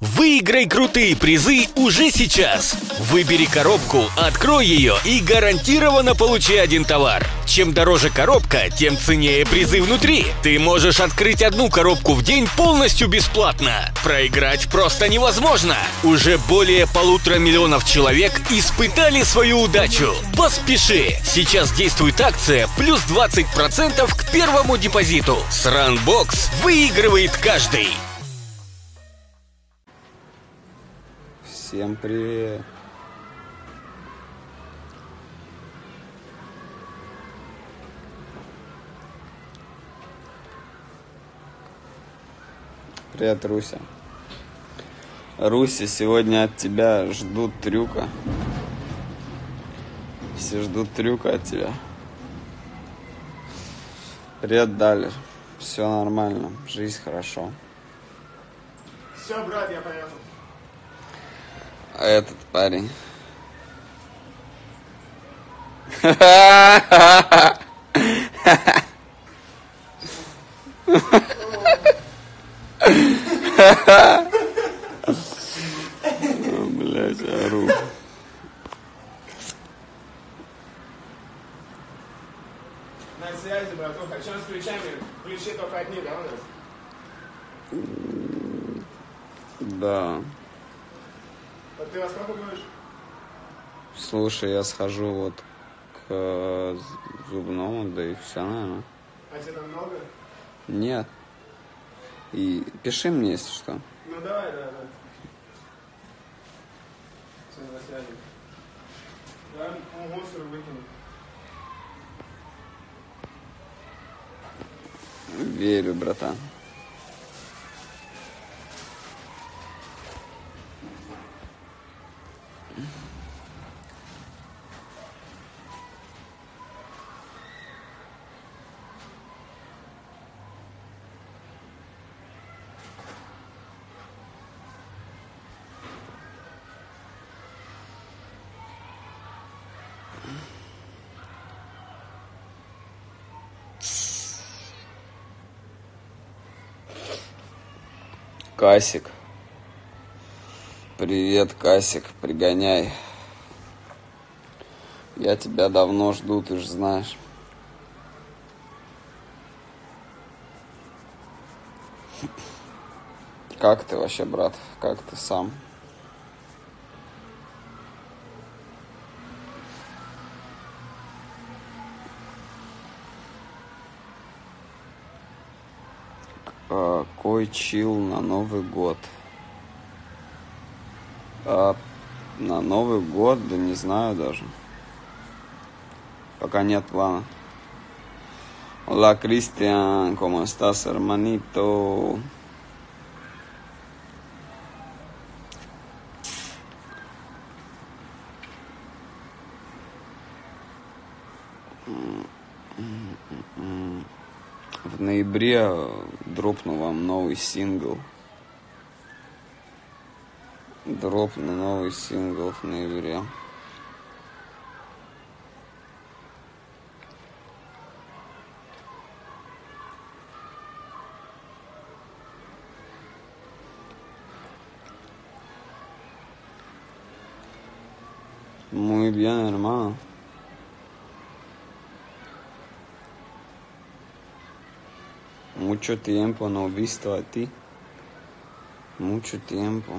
Выиграй крутые призы уже сейчас. Выбери коробку, открой ее и гарантированно получи один товар. Чем дороже коробка, тем ценнее призы внутри. Ты можешь открыть одну коробку в день полностью бесплатно. Проиграть просто невозможно. Уже более полутора миллионов человек испытали свою удачу. Поспеши! Сейчас действует акция плюс 20% к первому депозиту. С Runbox выигрывает каждый. Всем привет! Привет, Руся. Руся, сегодня от тебя ждут трюка. Все ждут трюка от тебя. Привет, Далер. Все нормально, жизнь хорошо. Все, брат, я поехал. А этот парень. Блять, ору. На связи, братуха. Чем с ключами? Ключи только одни, да, у нас? Да. Ты во сколько будешь? Слушай, я схожу вот к э, зубному, да и все, наверное. А тебе там много? Нет. И пиши мне, если что. Ну давай, да, да. Все, на связи. Да, ну, мусор выкину. Верю, братан. Касик. Привет, Касик, пригоняй. Я тебя давно жду, ты же знаешь. Как ты вообще, брат? Как ты сам? Какой чил на Новый год? А, на Новый год, да не знаю даже. Пока нет плана. Hola, Cristian, ¿cómo estás, hermanito? В ноябре дропну вам новый сингл. Дропну новый сингл в ноябре. Muy bien, hermano. Mucho tiempo no he visto a ti. Mucho tiempo.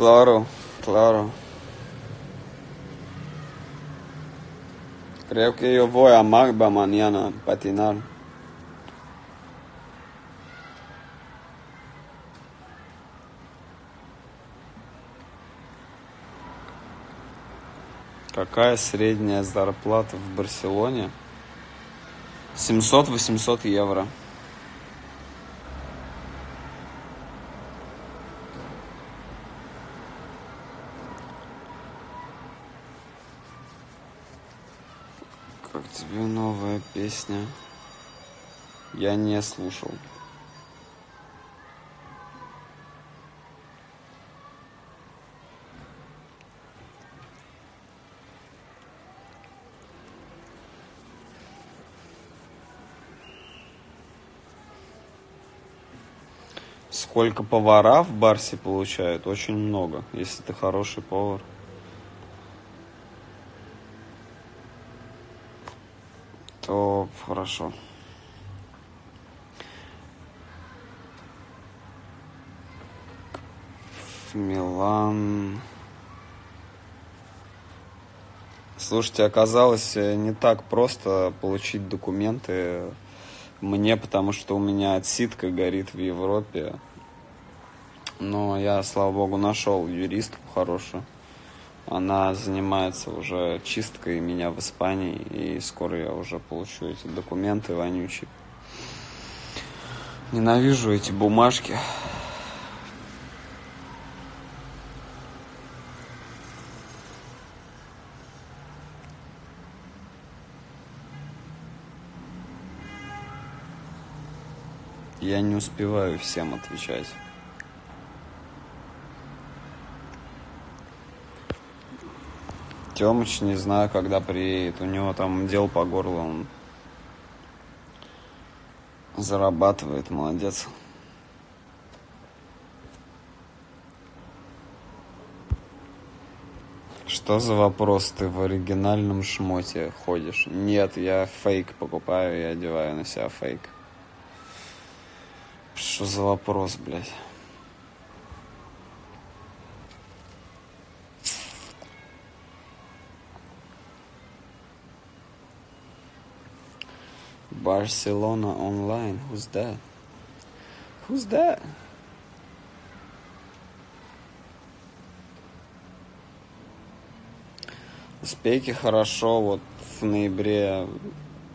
Claro, claro. Creo que yo voy a Magba mañana a patinar. Какая средняя зарплата в Барселоне? 700-800 евро. Как тебе новая песня? Я не слушал. Сколько повара в Барсе получают? Очень много, если ты хороший повар. То хорошо. Милан. Слушайте, оказалось э, не так просто получить документы мне, потому что у меня отсидка горит в Европе. Но я, слава богу, нашел юристку хорошую. Она занимается уже чисткой меня в Испании, и скоро я уже получу эти документы вонючие. Ненавижу эти бумажки. Я не успеваю всем отвечать. Тёмыч не знаю, когда приедет. У него там дел по горлу. Он зарабатывает, молодец. Что за вопрос? Ты в оригинальном шмоте ходишь? Нет, я фейк покупаю и одеваю на себя фейк. Что за вопрос, блядь? Barcelona online. Who's that? Who's that? Успехи хорошо. Вот в ноябре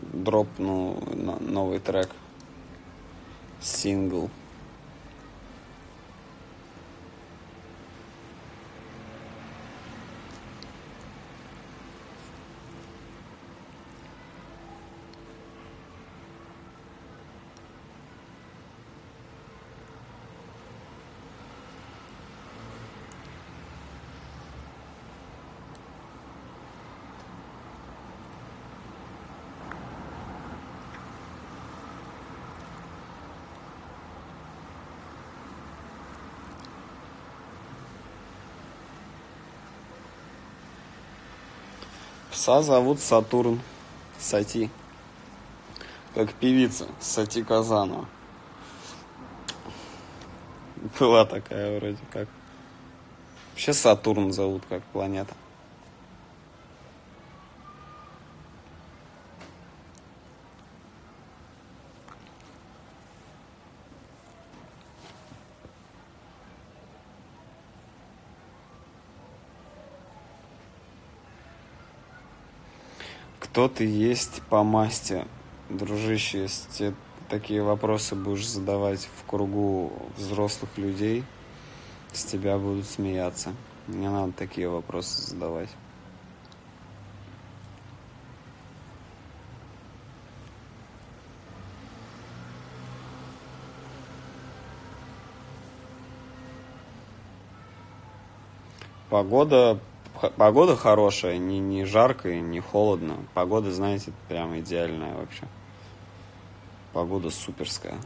дропнул новый трек. Сингл. Пса зовут Сатурн. Сати. Как певица. Сати Казанова. Была такая вроде как. Вообще Сатурн зовут как планета. Кто ты есть по масти, дружище, если такие вопросы будешь задавать в кругу взрослых людей, с тебя будут смеяться. Не надо такие вопросы задавать. Погода Погода хорошая, не, не жарко и не холодно. Погода, знаете, прям идеальная вообще. Погода суперская.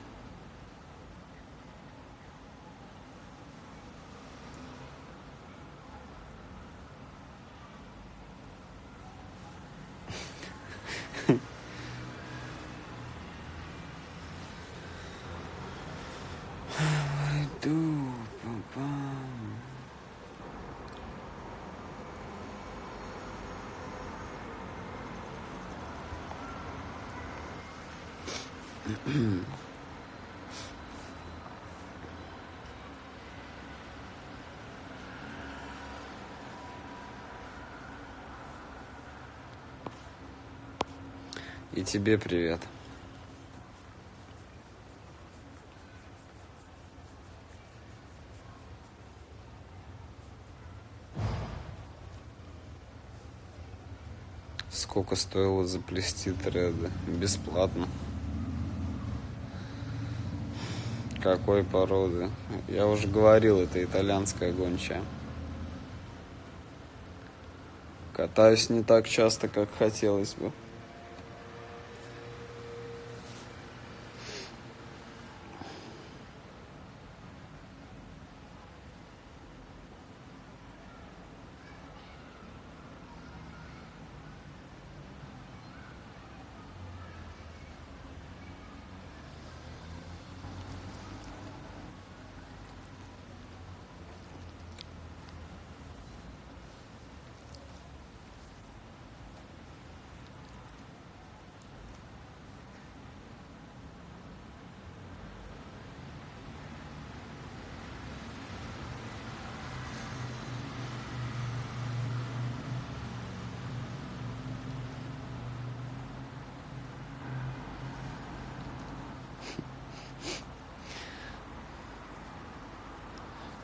И тебе привет. Сколько стоило заплести треды? Бесплатно. Какой породы? Я уже говорил, это итальянская гончая. Катаюсь не так часто, как хотелось бы.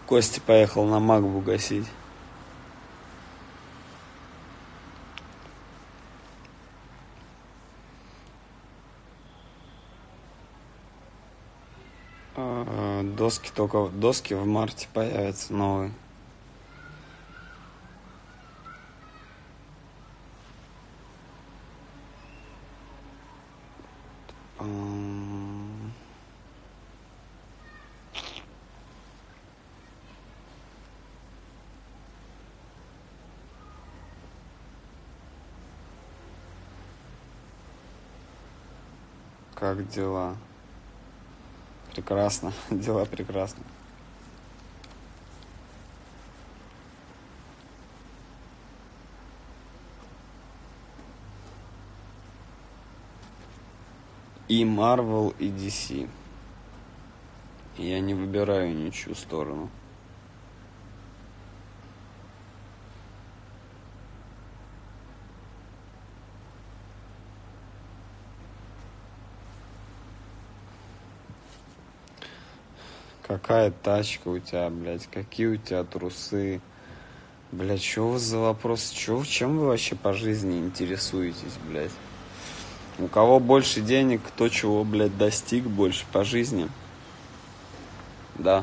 Костя поехал на Магбу гасить. А, доски только доски в марте появятся новые. Как дела? Прекрасно. Дела прекрасно. И Marvel, и DC. Я не выбираю ничью сторону. Какая тачка у тебя, блядь? Какие у тебя трусы? Блядь, что вас за вопрос? Чё, чем вы вообще по жизни интересуетесь, блядь? У кого больше денег, кто чего, блядь, достиг больше по жизни? Да,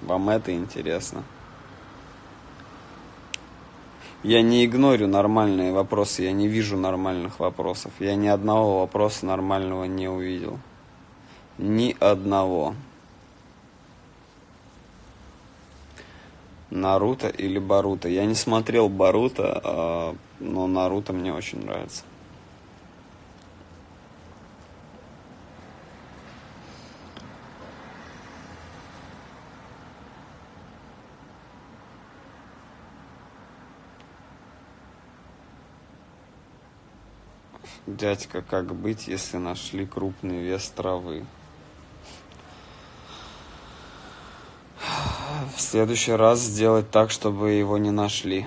вам это интересно. Я не игнорю нормальные вопросы, я не вижу нормальных вопросов. Я ни одного вопроса нормального не увидел. Ни одного. Наруто или Баруто. Я не смотрел Баруто, а, но Наруто мне очень нравится. Дядька, как быть, если нашли крупный вес травы? В следующий раз сделать так, чтобы его не нашли.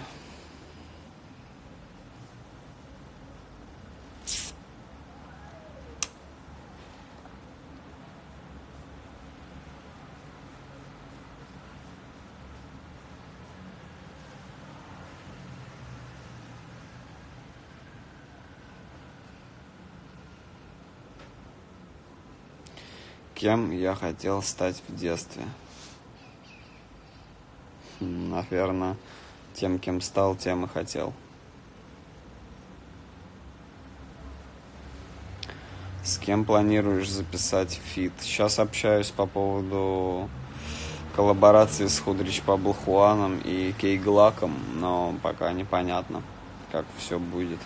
Кем я хотел стать в детстве? Наверное, тем, кем стал, тем и хотел. С кем планируешь записать feat? Сейчас общаюсь по поводу коллаборации с Hoodrich Pablo Juan ом и Key Glock ом, но пока непонятно, как все будет.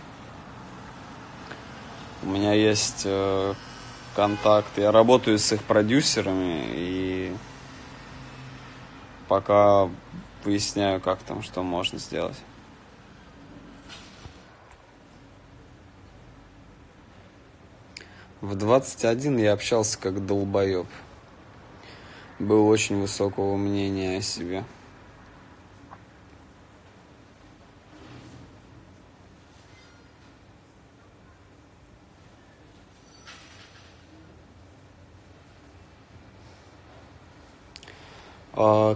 У меня есть э, контакт, я работаю с их продюсерами и пока выясняю, как там, что можно сделать. В 21 я общался как долбоеб. Был очень высокого мнения о себе.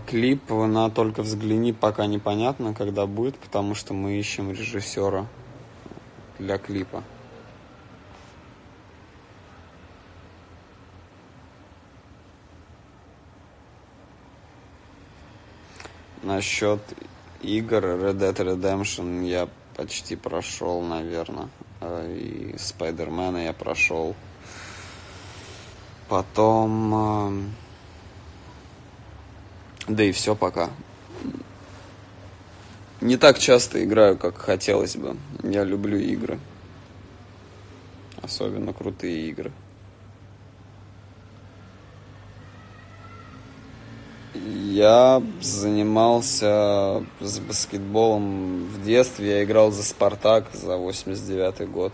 Клип на «Только взгляни» пока непонятно, когда будет, потому что мы ищем режиссера. для клипа. Насчет игр Red Dead Redemption я почти прошел, наверное. И Спайдермена я прошел. Потом... Да и все пока. Не так часто играю, как хотелось бы. Я люблю игры. Особенно крутые игры. Я занимался с баскетболом в детстве. Я играл за «Спартак» за 89 год.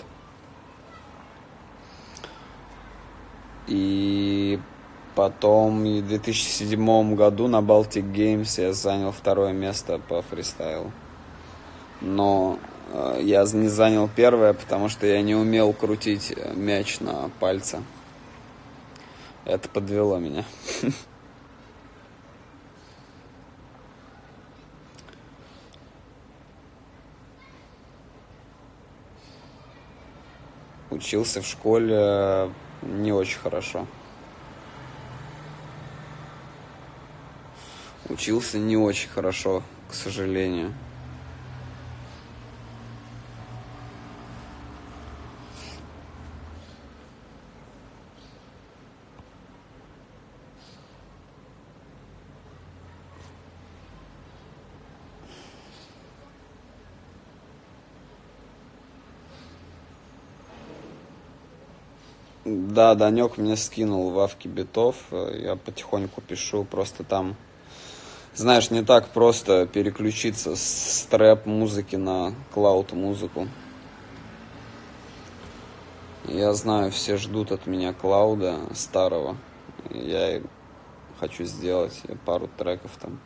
И потом в 2007 году на Baltic Games я занял второе место по фристайлу. Но э, я не занял первое, потому что я не умел крутить мяч на пальце. Это подвело меня. Учился в школе не очень хорошо. Учился не очень хорошо, к сожалению. Да, Данек мне скинул в Авке битов. Я потихоньку пишу, просто там, знаешь, не так просто переключиться с трэп музыки на клауд музыку. Я знаю, все ждут от меня клауда старого. Я хочу сделать пару треков там.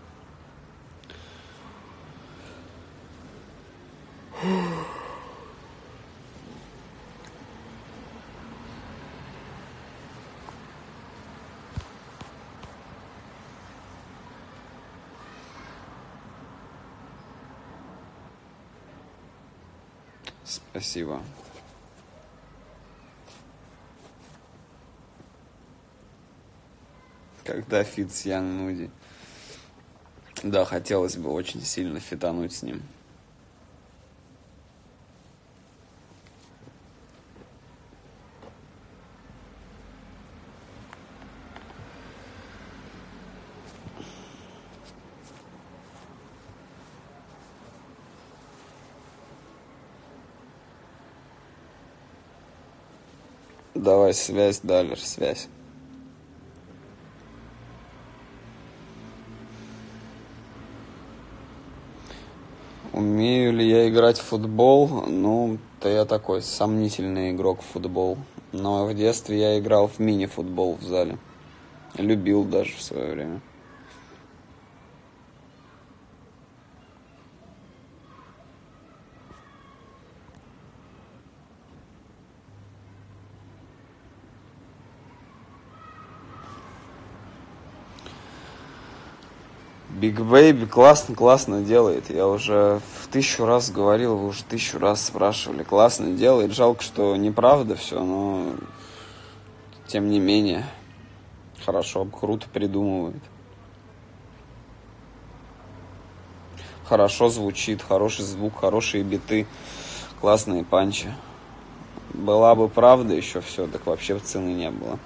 Спасибо. Когда фит с Ян Нуди? Да, хотелось бы очень сильно фитануть с ним. Давай связь, Далер, связь. Умею ли я играть в футбол? Ну, то я такой сомнительный игрок в футбол. Но в детстве я играл в мини-футбол в зале. Любил даже в свое время. Big Baby классно, классно делает. Я уже в тысячу раз говорил, вы уже тысячу раз спрашивали. Классно делает. Жалко, что неправда все, но тем не менее хорошо, круто придумывает. Хорошо звучит, хороший звук, хорошие биты, классные панчи. Была бы правда еще все, так вообще цены не было.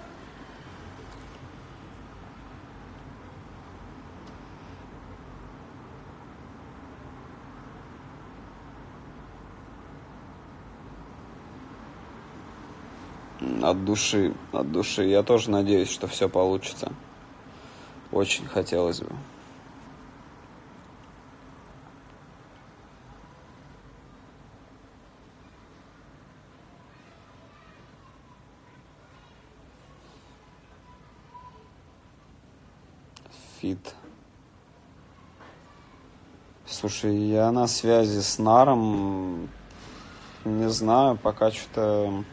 от души, от души. Я тоже надеюсь, что все получится. Очень хотелось бы. Фит. Слушай, я на связи с Наром. Не знаю, пока что-то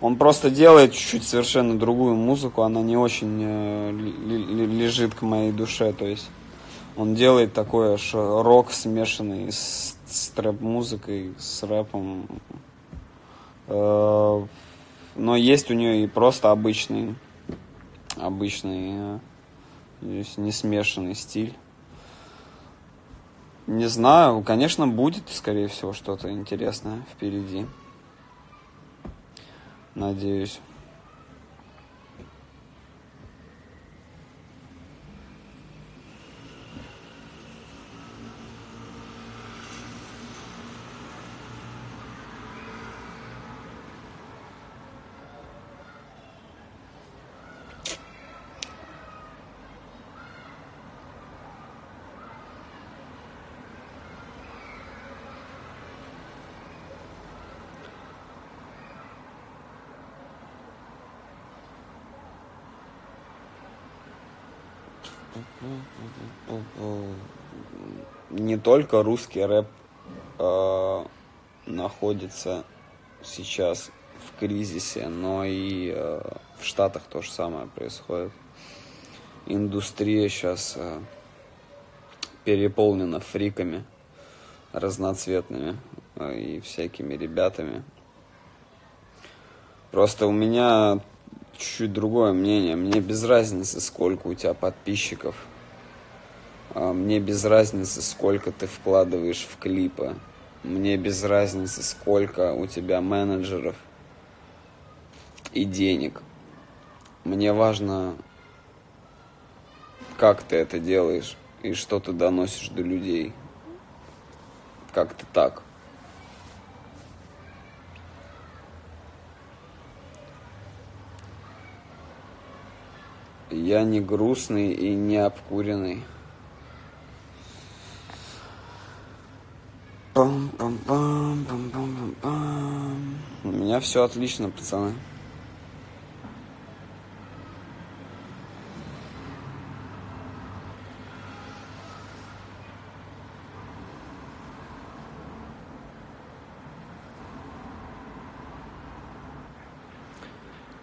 он просто делает чуть-чуть совершенно другую музыку, она не очень э, лежит к моей душе, то есть он делает такой рок смешанный с, с трэп-музыкой, с рэпом. Э, но есть у нее и просто обычный, обычный, э, не смешанный стиль. Не знаю, конечно, будет, скорее всего, что-то интересное впереди. Надеюсь. Не только русский рэп э, находится сейчас в кризисе, но и э, в Штатах то же самое происходит. Индустрия сейчас э, переполнена фриками разноцветными э, и всякими ребятами. Просто у меня чуть-чуть другое мнение. Мне без разницы, сколько у тебя подписчиков. А, мне без разницы, сколько ты вкладываешь в клипы. Мне без разницы, сколько у тебя менеджеров и денег. Мне важно, как ты это делаешь и что ты доносишь до людей. Как ты так. Я не грустный и не обкуренный. Пам -пам -пам, пам -пам -пам. У меня все отлично, пацаны.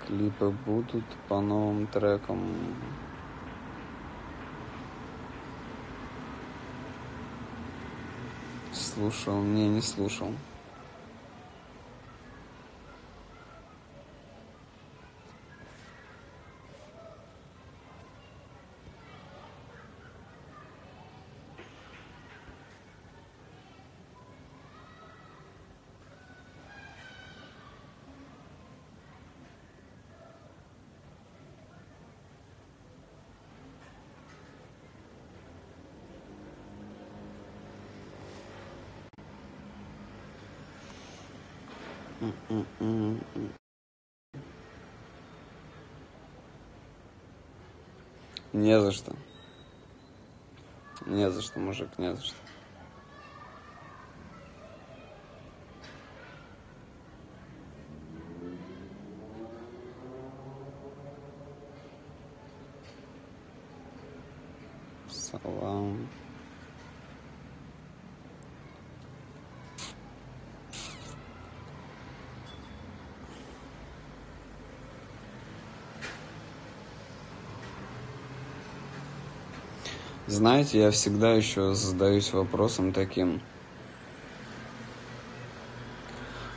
Клипы будут по новым трекам. Слушал, не, не слушал. Не за что. Не за что, мужик, не за что. Знаете, я всегда еще задаюсь вопросом таким.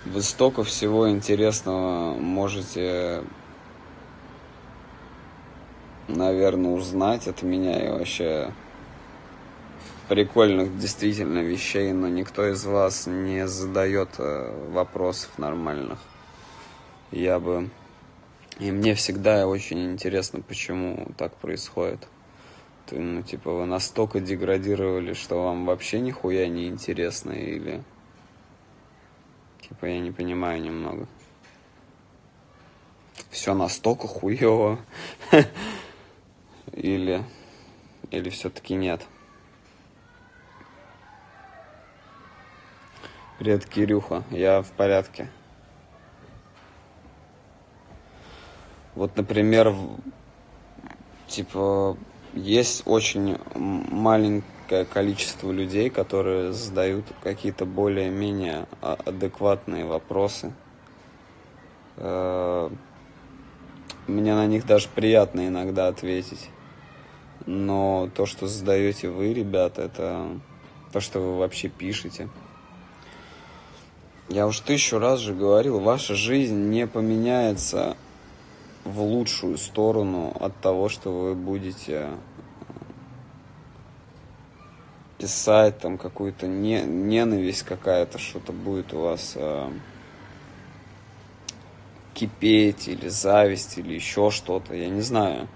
Вы столько всего интересного можете, наверное, узнать от меня и вообще прикольных действительно вещей, но никто из вас не задает э, вопросов нормальных. Я бы... И мне всегда очень интересно, почему так происходит ну, типа, вы настолько деградировали, что вам вообще нихуя не интересно, или... Типа, я не понимаю немного. Все настолько хуево. Или... Или все-таки нет. Привет, Кирюха. Я в порядке. Вот, например, типа, есть очень маленькое количество людей, которые задают какие-то более-менее а, адекватные вопросы. Э, мне на них даже приятно иногда ответить. Но то, что задаете вы, ребята, это то, что вы вообще пишете. Я уж тысячу раз же говорил, ваша жизнь не поменяется в лучшую сторону от того, что вы будете писать там какую-то не, ненависть какая-то, что-то будет у вас э, кипеть или зависть или еще что-то, я не знаю.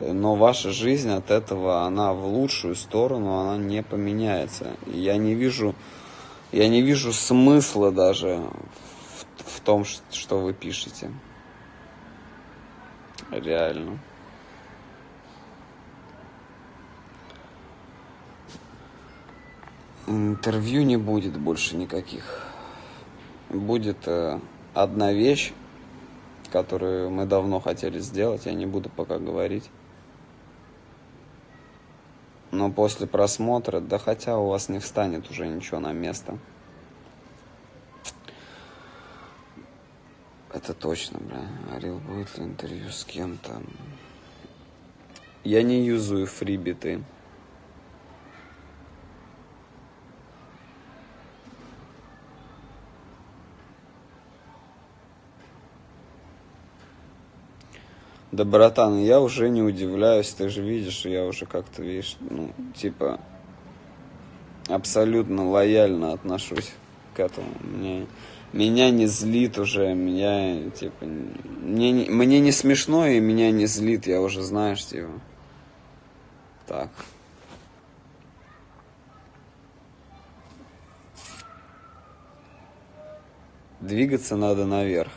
Но ваша жизнь от этого, она в лучшую сторону, она не поменяется. Я не вижу, я не вижу смысла даже в, в том, что вы пишете. Реально. Интервью не будет больше никаких. Будет э, одна вещь, которую мы давно хотели сделать, я не буду пока говорить. Но после просмотра, да хотя у вас не встанет уже ничего на место. Это точно, бля. Арил, будет ли интервью с кем-то? Я не юзаю фрибиты. Да, братан, я уже не удивляюсь, ты же видишь, я уже как-то, видишь, ну, типа, абсолютно лояльно отношусь к этому. Мне, меня не злит уже, меня, типа, мне, мне не смешно и меня не злит, я уже, знаешь, типа, так. Двигаться надо наверх.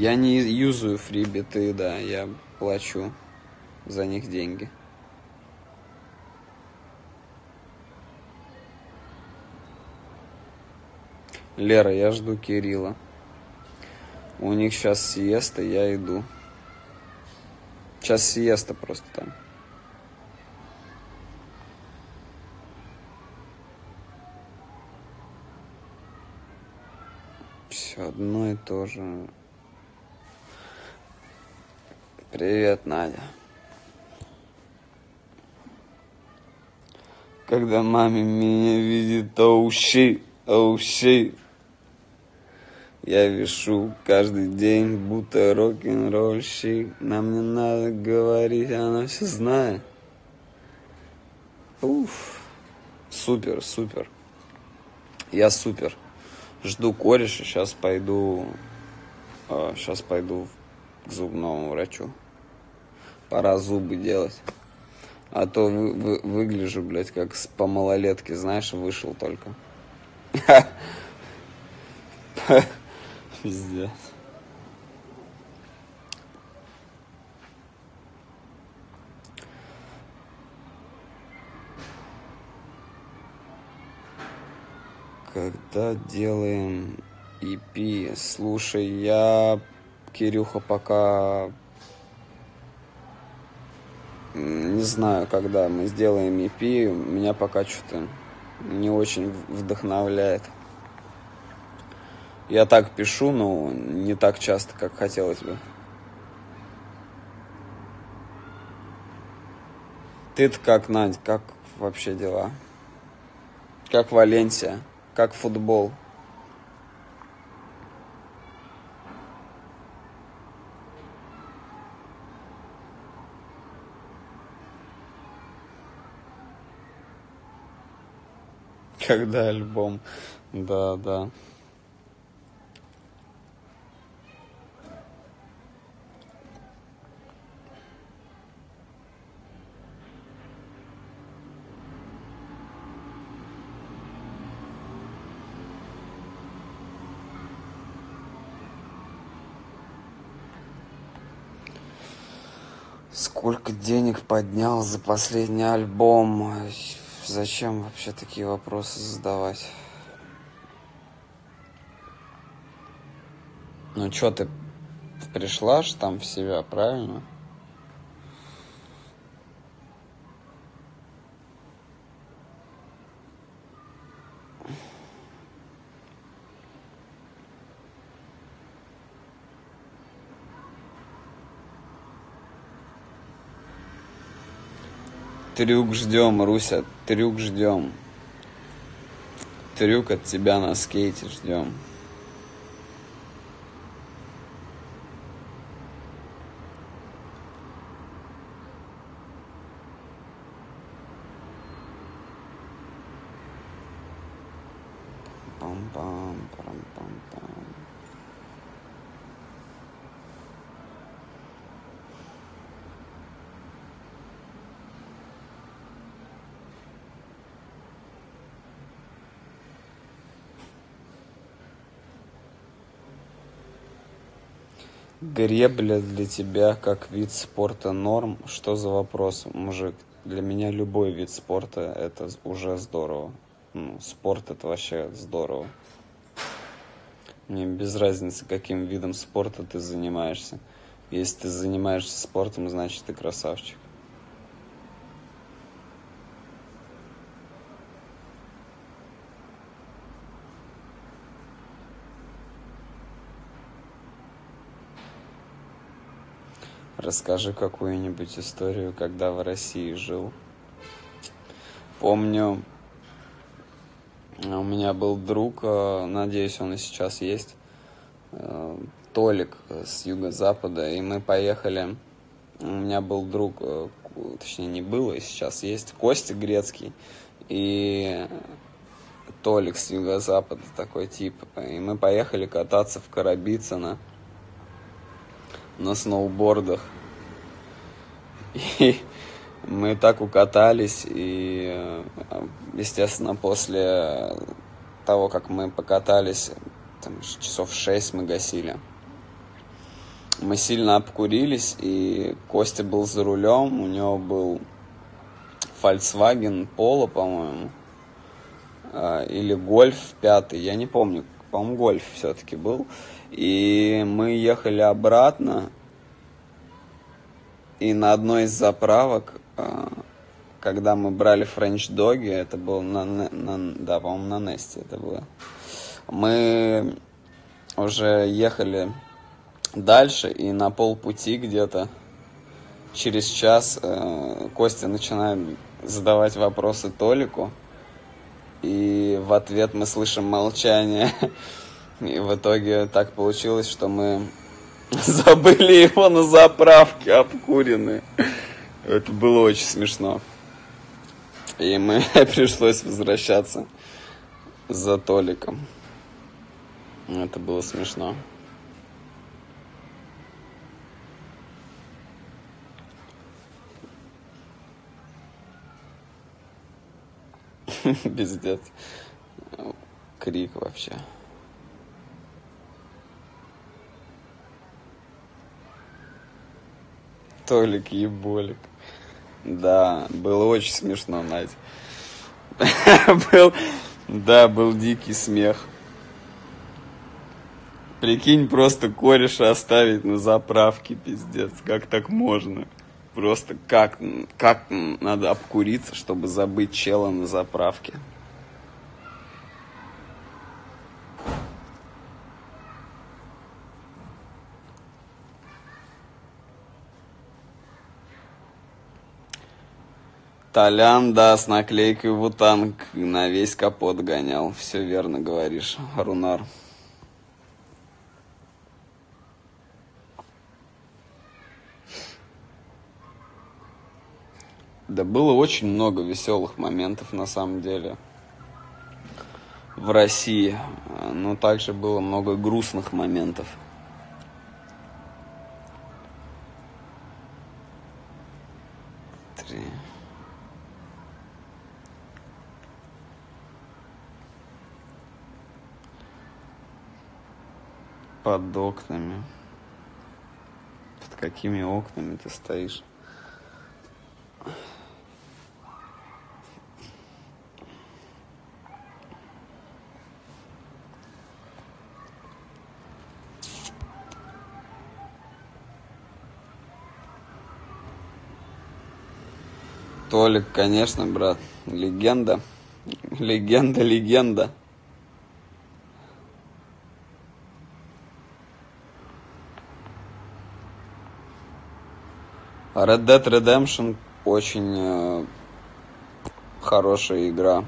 Я не юзаю фрибиты, да, я плачу за них деньги. Лера, я жду Кирилла. У них сейчас сиеста, я иду. Сейчас сиеста просто там. Все одно и то же. Привет, Надя. Когда маме меня видит, оуши, оуши. Я вешу каждый день, будто рок-н-ролльщик. Нам не надо говорить, она все знает. Уф. Супер, супер. Я супер. Жду кореша, сейчас пойду, сейчас а, пойду к зубному врачу. Пора зубы делать. А то вы, вы, выгляжу, блядь, как с, по малолетке, знаешь, вышел только. Пиздец. Когда делаем EP, слушай, я, Кирюха, пока не знаю, когда мы сделаем EP, меня пока что-то не очень вдохновляет. Я так пишу, но не так часто, как хотелось бы. Ты-то как, Надь, как вообще дела? Как Валенсия? Как футбол? Когда альбом. Да, да. Сколько денег поднял за последний альбом? Зачем вообще такие вопросы задавать? Ну что ты пришла ж там в себя, правильно? Трюк ждем, Руся, трюк ждем. Трюк от тебя на скейте ждем. Гребля для тебя как вид спорта норм? Что за вопрос, мужик? Для меня любой вид спорта это уже здорово. Ну, спорт это вообще здорово. Мне без разницы, каким видом спорта ты занимаешься. Если ты занимаешься спортом, значит ты красавчик. Расскажи какую-нибудь историю, когда в России жил. Помню, у меня был друг, э, надеюсь, он и сейчас есть, э, Толик с юго-запада, и мы поехали. У меня был друг, э, точнее не было, и сейчас есть, Костя Грецкий и Толик с юго-запада, такой тип. И мы поехали кататься в Карабицыно на сноубордах. И мы так укатались, и, естественно, после того, как мы покатались, там, часов шесть мы гасили, мы сильно обкурились, и Костя был за рулем, у него был Volkswagen Polo, по-моему, или Гольф пятый, я не помню, по-моему, Гольф все-таки был. И мы ехали обратно, и на одной из заправок, когда мы брали френч-доги, это было на, на да, по-моему, на Несте это было, мы уже ехали дальше, и на полпути где-то через час э, Костя начинает задавать вопросы Толику, и в ответ мы слышим молчание. И в итоге так получилось, что мы забыли его на заправке, обкуренные. Это было очень смешно. И мы пришлось возвращаться за Толиком. Это было смешно. Пиздец. Крик вообще. Толик еболик. Да, было очень смешно, Надь. был, да, был дикий смех. Прикинь, просто кореша оставить на заправке, пиздец. Как так можно? Просто как, как надо обкуриться, чтобы забыть чела на заправке. Толян, да, с наклейкой Вутанг на весь капот гонял. Все верно говоришь, Рунар. Да было очень много веселых моментов на самом деле в России. Но также было много грустных моментов. Три. Под окнами. Под какими окнами ты стоишь? Толик, конечно, брат, легенда. Легенда, легенда. Red Dead Redemption очень хорошая игра.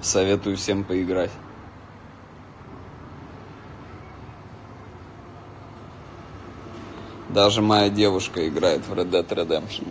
Советую всем поиграть. Даже моя девушка играет в Red Dead Redemption.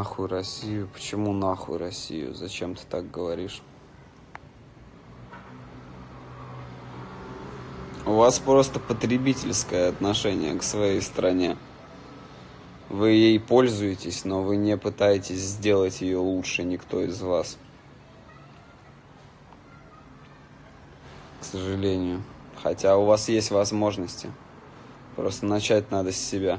Нахуй Россию? Почему нахуй Россию? Зачем ты так говоришь? У вас просто потребительское отношение к своей стране. Вы ей пользуетесь, но вы не пытаетесь сделать ее лучше, никто из вас. К сожалению. Хотя у вас есть возможности. Просто начать надо с себя.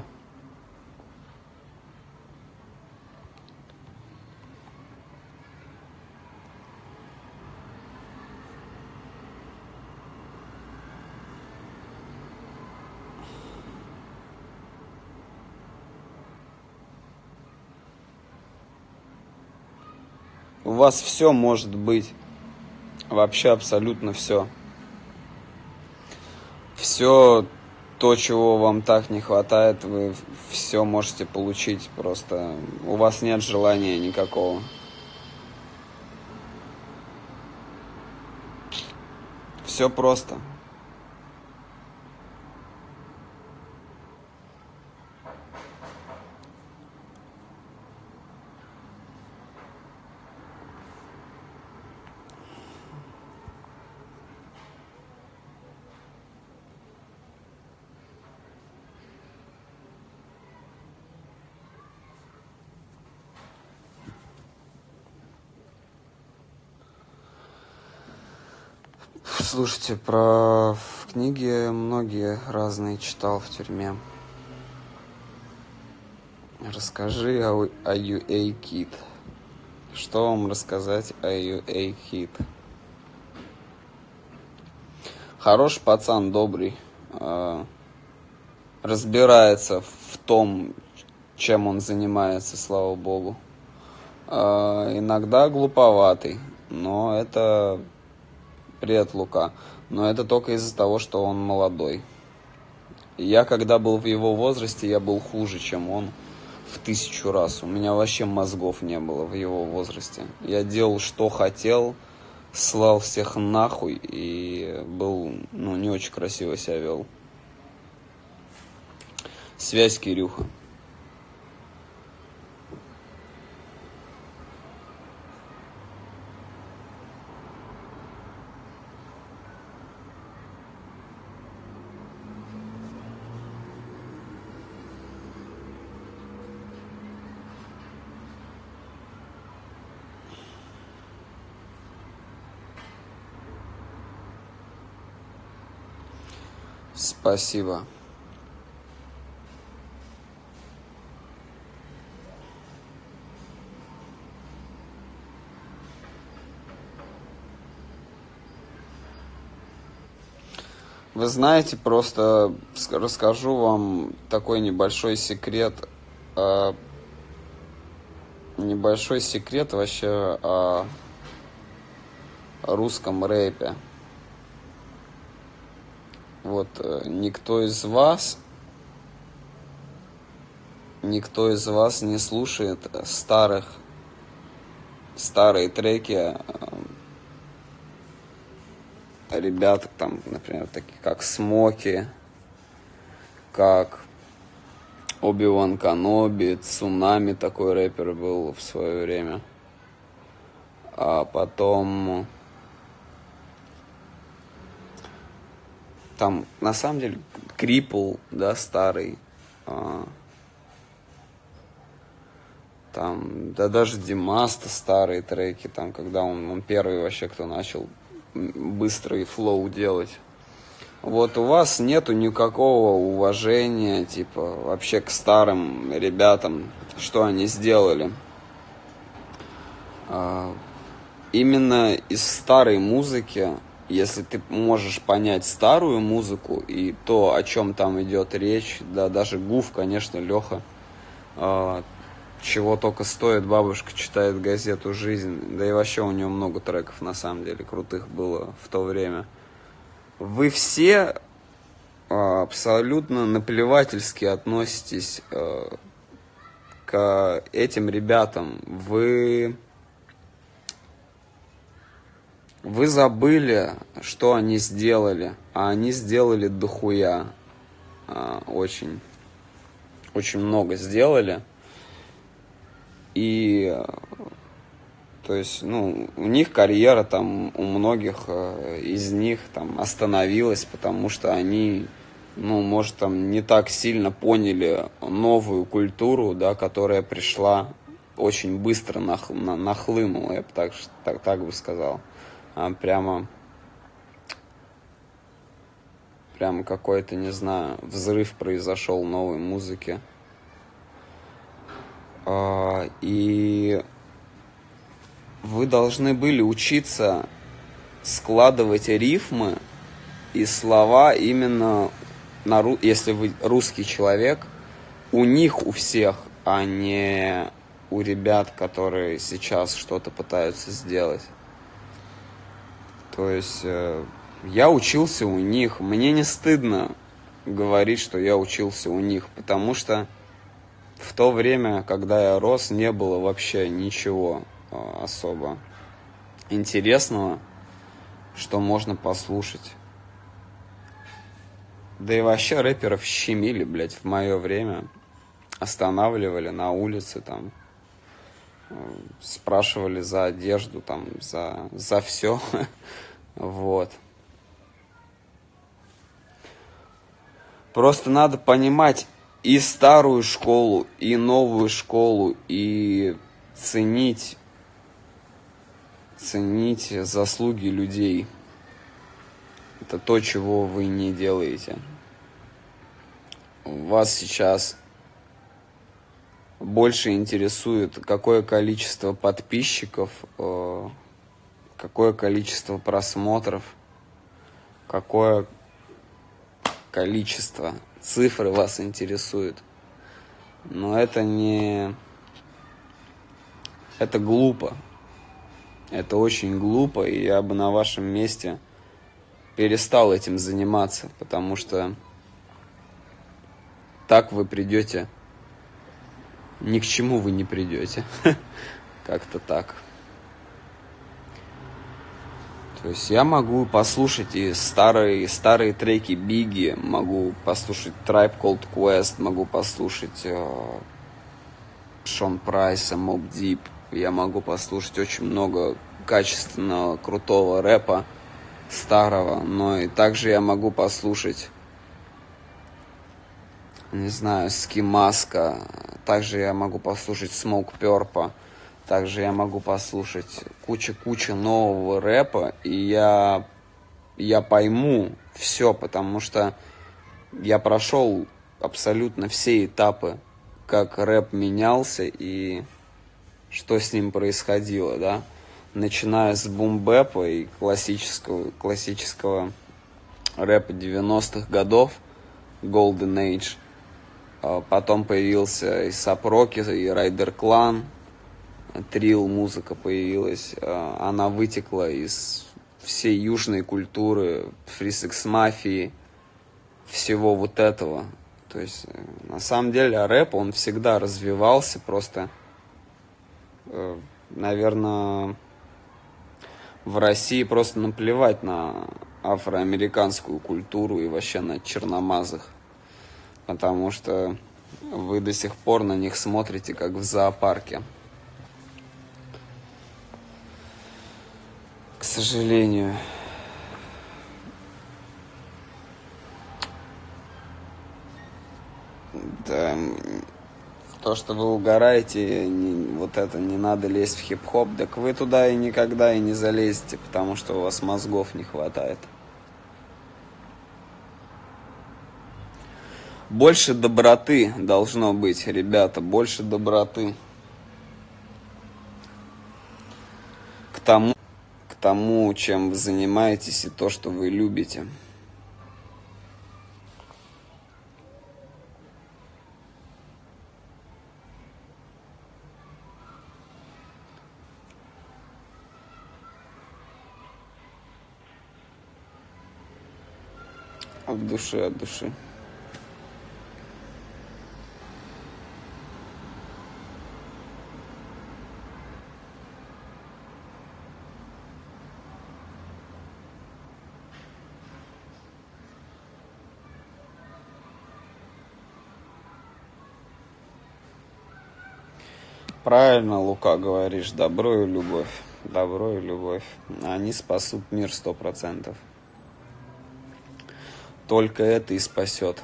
Вас все может быть. Вообще абсолютно все. Все то, чего вам так не хватает, вы все можете получить. Просто у вас нет желания никакого. Все просто. Слушайте, про книги многие разные читал в тюрьме. Расскажи о, о UA Kid. Что вам рассказать о UA Kid? Хороший пацан, добрый. Э, разбирается в том, чем он занимается, слава богу. Э, иногда глуповатый, но это Привет, Лука. Но это только из-за того, что он молодой. Я, когда был в его возрасте, я был хуже, чем он в тысячу раз. У меня вообще мозгов не было в его возрасте. Я делал, что хотел, слал всех нахуй и был, ну, не очень красиво себя вел. Связь Кирюха. Спасибо. Вы знаете, просто расскажу вам такой небольшой секрет. Э, небольшой секрет вообще о русском рэпе. Вот э, никто из вас, никто из вас не слушает старых, старые треки э, ребят, там, например, такие как Смоки, как Оби-Ван Каноби, Цунами такой рэпер был в свое время. А потом там на самом деле Крипл, да, старый. А, там, да даже Димаста старые треки, там, когда он, он первый вообще, кто начал быстрый флоу делать. Вот у вас нету никакого уважения, типа, вообще к старым ребятам, что они сделали. А, именно из старой музыки если ты можешь понять старую музыку и то, о чем там идет речь, да, даже Гуф, конечно, Леха, э, чего только стоит, бабушка читает газету «Жизнь», да и вообще у него много треков, на самом деле, крутых было в то время. Вы все э, абсолютно наплевательски относитесь э, к этим ребятам. Вы вы забыли, что они сделали, а они сделали дохуя. А, очень, очень много сделали. И, то есть, ну, у них карьера там, у многих э, из них там остановилась, потому что они, ну, может, там не так сильно поняли новую культуру, да, которая пришла очень быстро нах, на, нахлынула, я бы так, так, так бы сказал прямо прямо какой-то, не знаю, взрыв произошел новой музыки. А, и вы должны были учиться складывать рифмы и слова именно на если вы русский человек, у них у всех, а не у ребят, которые сейчас что-то пытаются сделать. То есть э, я учился у них. Мне не стыдно говорить, что я учился у них, потому что в то время, когда я рос, не было вообще ничего э, особо интересного, что можно послушать. Да и вообще рэперов щемили, блядь, в мое время. Останавливали на улице там. Спрашивали за одежду, там, за, за все. Вот. Просто надо понимать и старую школу, и новую школу, и ценить, ценить заслуги людей. Это то, чего вы не делаете. Вас сейчас больше интересует, какое количество подписчиков, э, какое количество просмотров, какое количество цифры вас интересует. Но это не... Это глупо. Это очень глупо, и я бы на вашем месте перестал этим заниматься, потому что так вы придете ни к чему вы не придете. Как-то так. То есть я могу послушать и старые, старые треки Биги, могу послушать Tribe Called Quest, могу послушать э, Шон Прайса, Моб Дип. Я могу послушать очень много качественного, крутого рэпа старого, но и также я могу послушать не знаю, Скимаска, также я могу послушать Smoke Purple, также я могу послушать куча-куча нового рэпа, и я, я пойму все, потому что я прошел абсолютно все этапы, как рэп менялся и что с ним происходило, да, начиная с бумбэпа и классического, классического рэпа 90-х годов, Golden Age, потом появился и Сапроки, и Райдер Клан, трил музыка появилась. А, она вытекла из всей южной культуры, фрисекс мафии, всего вот этого. То есть, э, на самом деле, рэп, он всегда развивался, просто, э, наверное, в России просто наплевать на афроамериканскую культуру и вообще на черномазых потому что вы до сих пор на них смотрите, как в зоопарке. К сожалению. Да, то, что вы угораете, не, вот это не надо лезть в хип-хоп, так вы туда и никогда и не залезете, потому что у вас мозгов не хватает. Больше доброты должно быть, ребята, больше доброты. К тому, к тому, чем вы занимаетесь и то, что вы любите. От души, от души. Правильно, Лука, говоришь, добро и любовь. Добро и любовь. Они спасут мир сто процентов. Только это и спасет.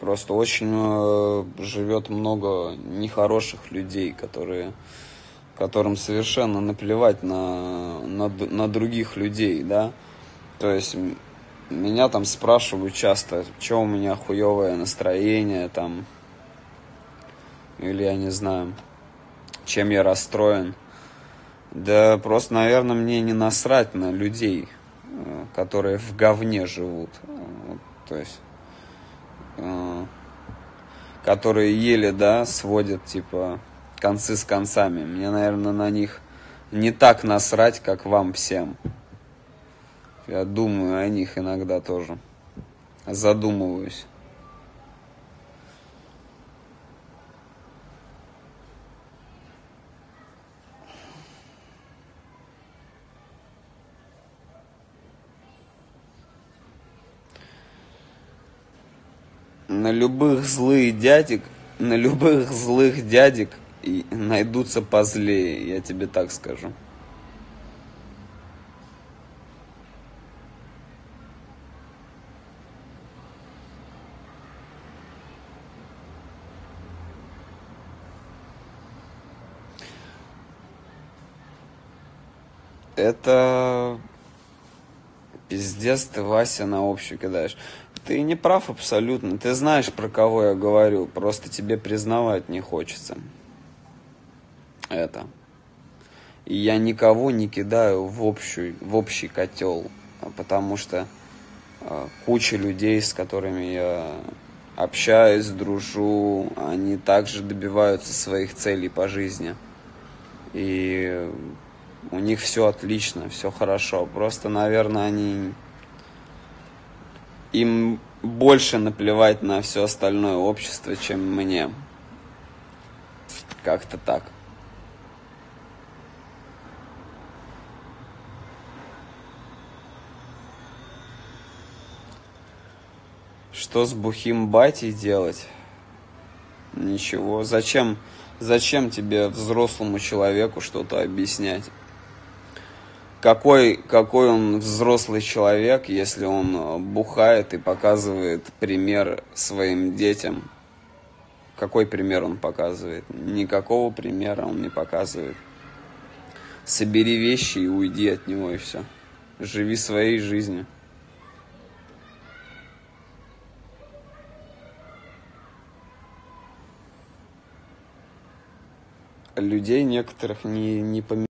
Просто очень э, живет много нехороших людей, которые, которым совершенно наплевать на, на, на других людей, да. То есть меня там спрашивают часто, что у меня хуевое настроение там, или я не знаю, чем я расстроен. Да просто, наверное, мне не насрать на людей, э, которые в говне живут. То есть, э, которые еле, да, сводят, типа, концы с концами. Мне, наверное, на них не так насрать, как вам всем. Я думаю о них иногда тоже. Задумываюсь. На любых злых дядек, на любых злых дядек найдутся позлее, я тебе так скажу. Это пиздец ты, Вася, на общую кидаешь. Ты не прав абсолютно. Ты знаешь, про кого я говорю. Просто тебе признавать не хочется. Это. И я никого не кидаю в, общую, в общий котел. Потому что э, куча людей, с которыми я общаюсь, дружу, они также добиваются своих целей по жизни. И у них все отлично, все хорошо. Просто, наверное, они им больше наплевать на все остальное общество, чем мне. Как-то так. Что с бухим батей делать? Ничего. Зачем, зачем тебе взрослому человеку что-то объяснять? Какой, какой он взрослый человек, если он э, бухает и показывает пример своим детям. Какой пример он показывает? Никакого примера он не показывает. Собери вещи и уйди от него, и все. Живи своей жизнью. Людей некоторых не, не поменяли.